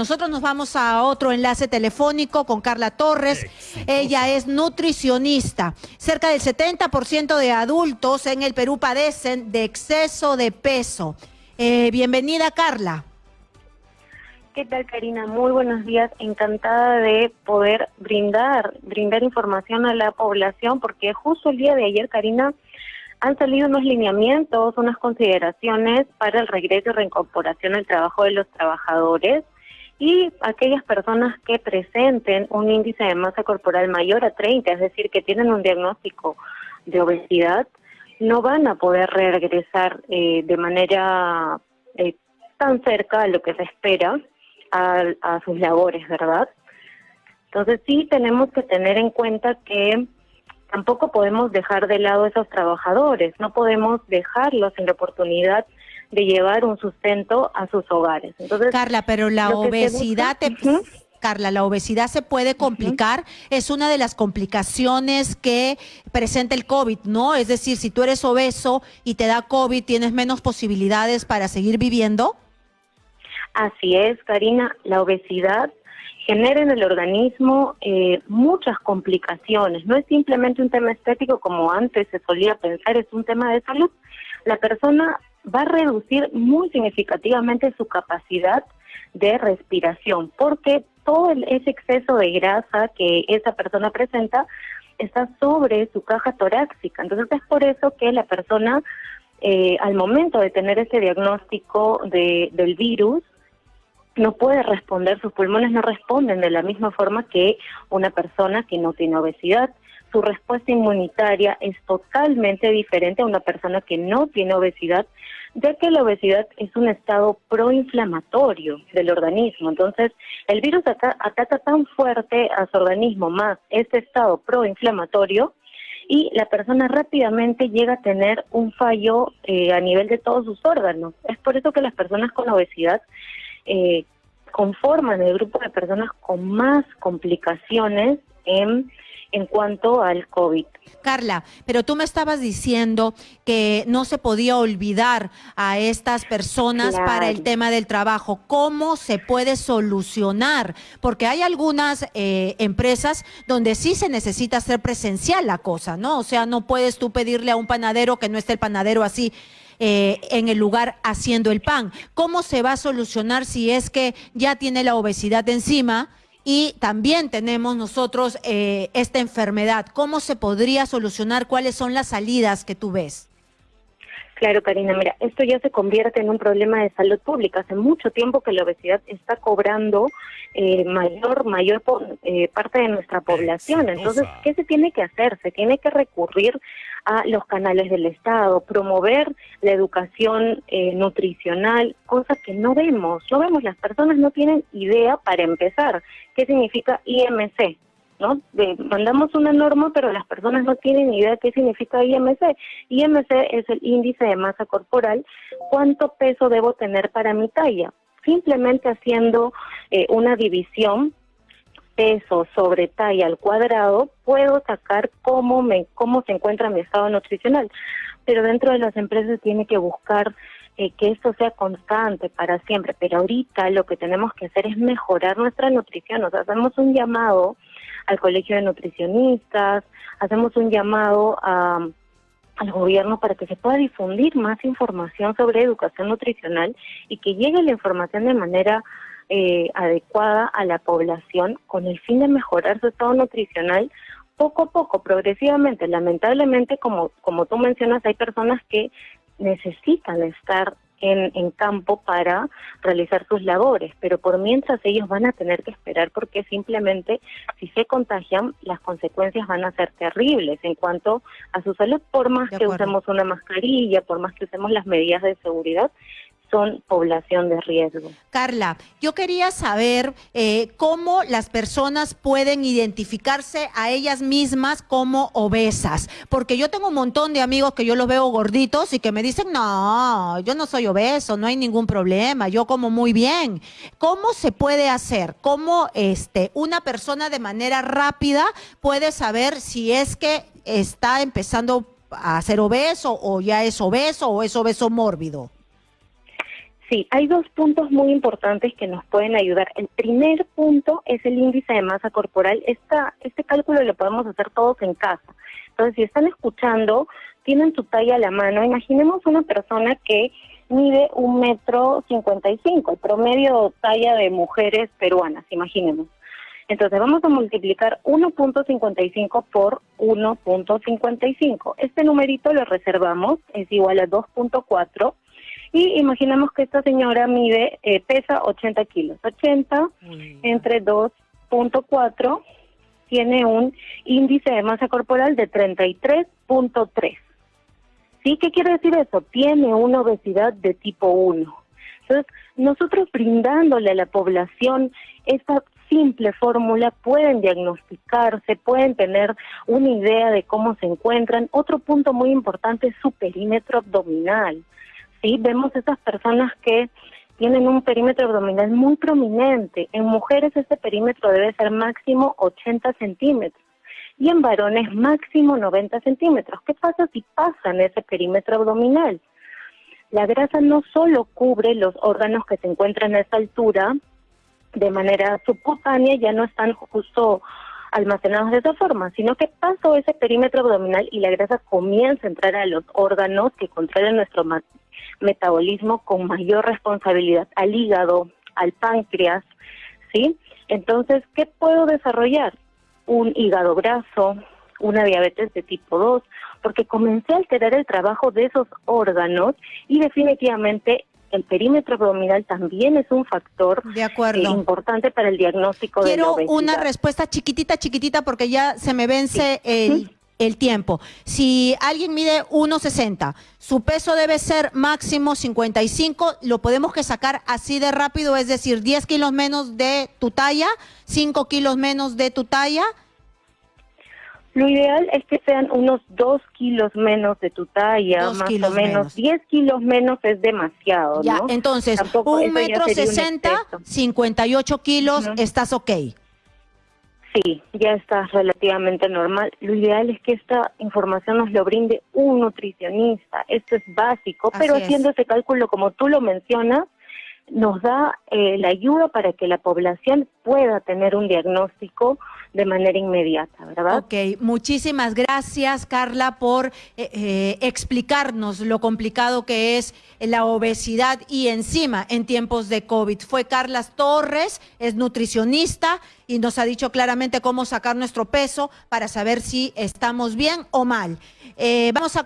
Nosotros nos vamos a otro enlace telefónico con Carla Torres. Ella es nutricionista. Cerca del 70% de adultos en el Perú padecen de exceso de peso. Eh, bienvenida, Carla. ¿Qué tal, Karina? Muy buenos días. Encantada de poder brindar, brindar información a la población, porque justo el día de ayer, Karina, han salido unos lineamientos, unas consideraciones para el regreso y reincorporación al trabajo de los trabajadores y aquellas personas que presenten un índice de masa corporal mayor a 30, es decir, que tienen un diagnóstico de obesidad, no van a poder regresar eh, de manera eh, tan cerca a lo que se espera a, a sus labores, ¿verdad? Entonces sí tenemos que tener en cuenta que tampoco podemos dejar de lado a esos trabajadores, no podemos dejarlos sin la oportunidad de llevar un sustento a sus hogares. Entonces, Carla, pero la obesidad... Carla, la obesidad se puede complicar, es una de las complicaciones que presenta el COVID, ¿no? Es decir, si tú eres obeso y te da COVID, ¿tienes menos posibilidades para seguir viviendo? Así es, Karina, la obesidad genera en el organismo eh, muchas complicaciones. No es simplemente un tema estético como antes se solía pensar, es un tema de salud. La persona va a reducir muy significativamente su capacidad de respiración, porque todo ese exceso de grasa que esa persona presenta está sobre su caja torácica. Entonces es por eso que la persona, eh, al momento de tener ese diagnóstico de, del virus, no puede responder, sus pulmones no responden de la misma forma que una persona que no tiene obesidad su respuesta inmunitaria es totalmente diferente a una persona que no tiene obesidad, ya que la obesidad es un estado proinflamatorio del organismo. Entonces, el virus ataca tan fuerte a su organismo más este estado proinflamatorio y la persona rápidamente llega a tener un fallo eh, a nivel de todos sus órganos. Es por eso que las personas con obesidad eh, conforman el grupo de personas con más complicaciones en en cuanto al COVID. Carla, pero tú me estabas diciendo que no se podía olvidar a estas personas para el tema del trabajo. ¿Cómo se puede solucionar? Porque hay algunas eh, empresas donde sí se necesita hacer presencial la cosa, ¿no? O sea, no puedes tú pedirle a un panadero que no esté el panadero así. Eh, en el lugar haciendo el pan. ¿Cómo se va a solucionar si es que ya tiene la obesidad encima y también tenemos nosotros eh, esta enfermedad. ¿Cómo se podría solucionar? ¿Cuáles son las salidas que tú ves? Claro, Karina, mira, esto ya se convierte en un problema de salud pública. Hace mucho tiempo que la obesidad está cobrando eh, mayor mayor eh, parte de nuestra población. Entonces, ¿qué se tiene que hacer? Se tiene que recurrir a los canales del Estado, promover la educación eh, nutricional, cosa que no vemos. No vemos, las personas no tienen idea para empezar qué significa IMC, ¿no? mandamos una norma, pero las personas no tienen idea de qué significa IMC. IMC es el índice de masa corporal, cuánto peso debo tener para mi talla. Simplemente haciendo eh, una división peso sobre talla al cuadrado, puedo sacar cómo, me, cómo se encuentra mi estado nutricional. Pero dentro de las empresas tiene que buscar eh, que esto sea constante para siempre. Pero ahorita lo que tenemos que hacer es mejorar nuestra nutrición. O sea, hacemos un llamado al Colegio de Nutricionistas, hacemos un llamado al gobierno para que se pueda difundir más información sobre educación nutricional y que llegue la información de manera eh, adecuada a la población con el fin de mejorar su estado nutricional poco a poco, progresivamente. Lamentablemente, como, como tú mencionas, hay personas que necesitan estar en, en, campo para realizar sus labores, pero por mientras ellos van a tener que esperar porque simplemente si se contagian las consecuencias van a ser terribles en cuanto a su salud, por más que usemos una mascarilla, por más que usemos las medidas de seguridad, son población de riesgo. Carla, yo quería saber eh, cómo las personas pueden identificarse a ellas mismas como obesas, porque yo tengo un montón de amigos que yo los veo gorditos y que me dicen, no, yo no soy obeso, no hay ningún problema, yo como muy bien. ¿Cómo se puede hacer? ¿Cómo este, una persona de manera rápida puede saber si es que está empezando a ser obeso o ya es obeso o es obeso mórbido? Sí, hay dos puntos muy importantes que nos pueden ayudar. El primer punto es el índice de masa corporal. Esta, este cálculo lo podemos hacer todos en casa. Entonces, si están escuchando, tienen su talla a la mano. Imaginemos una persona que mide un metro cincuenta y cinco, el promedio talla de mujeres peruanas, imaginemos. Entonces vamos a multiplicar 1.55 por 1.55. Este numerito lo reservamos, es igual a 2.4 y imaginamos que esta señora mide, eh, pesa 80 kilos. 80 entre 2.4 tiene un índice de masa corporal de 33.3. ¿Sí? ¿Qué quiere decir eso? Tiene una obesidad de tipo 1. Entonces, nosotros brindándole a la población esta simple fórmula pueden diagnosticarse, pueden tener una idea de cómo se encuentran. Otro punto muy importante es su perímetro abdominal. ¿Sí? Vemos esas personas que tienen un perímetro abdominal muy prominente. En mujeres este perímetro debe ser máximo 80 centímetros y en varones máximo 90 centímetros. ¿Qué pasa si pasan ese perímetro abdominal? La grasa no solo cubre los órganos que se encuentran a esa altura de manera subcutánea, ya no están justo almacenados de esa forma, sino que pasó ese perímetro abdominal y la grasa comienza a entrar a los órganos que controlan nuestro metabolismo con mayor responsabilidad, al hígado, al páncreas, ¿sí? Entonces, ¿qué puedo desarrollar? Un hígado graso, una diabetes de tipo 2, porque comencé a alterar el trabajo de esos órganos y definitivamente el perímetro abdominal también es un factor de acuerdo. Eh, importante para el diagnóstico de la obesidad. una respuesta chiquitita, chiquitita, porque ya se me vence el, el, tiempo. Si alguien mide 1,60, su peso debe ser máximo 55, lo podemos que sacar así de rápido, es decir, 10 kilos menos de tu talla, 5 kilos menos de tu talla, lo ideal es que sean unos dos kilos menos de tu talla, más o menos. 10 kilos menos es demasiado, ya, entonces, un metro sesenta, 58 kilos, estás ok. Sí, ya estás relativamente normal. Lo ideal es que esta información nos lo brinde un nutricionista. Esto es básico, pero haciendo ese cálculo como tú lo mencionas, nos da eh, la ayuda para que la población pueda tener un diagnóstico de manera inmediata, ¿verdad? Ok, muchísimas gracias Carla por eh, eh, explicarnos lo complicado que es la obesidad y encima en tiempos de COVID. Fue Carla Torres, es nutricionista y nos ha dicho claramente cómo sacar nuestro peso para saber si estamos bien o mal. vamos a